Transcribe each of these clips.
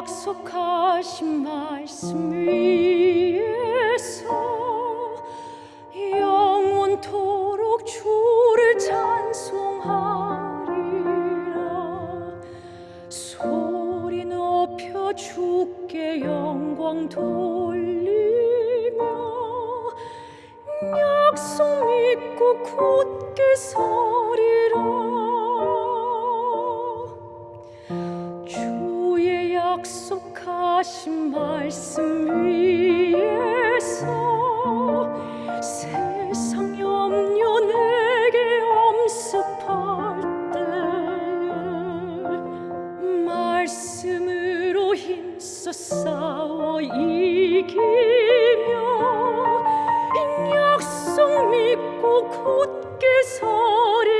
약속하신 말씀 위에서 영원토록 주를 찬송하리라. 소리 높여 주께 영광 돌리며 약속 믿고 굳게 서 약속하신 말씀 위에서 세상 염려 내게 엄습할 때에 말씀으로 힘써 싸워 이기며 약속 믿고 굳게 서리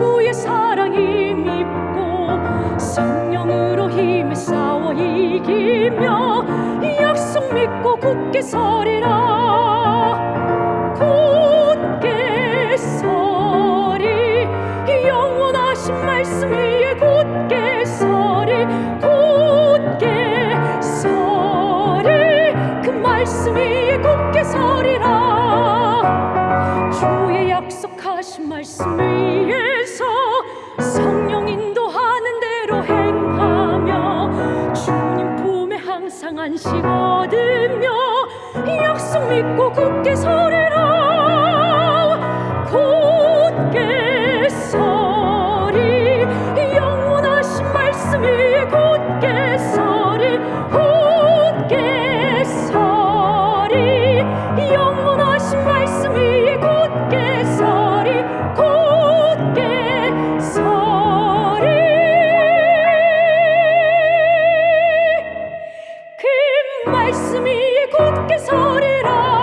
주의 사랑이 믿고 성령으로 힘에 싸워 이기며 약속 믿고 굳게 서리라. 굳게 서리. 영원하신 말씀 위에 굳게 서리. 굳게 서리. 그 말씀 위에 굳게 서리라. 주의 약속하신 말씀 위에 항상 안식 얻으며 약속 믿고 굳게 서리 말씀이 굳게 서리라.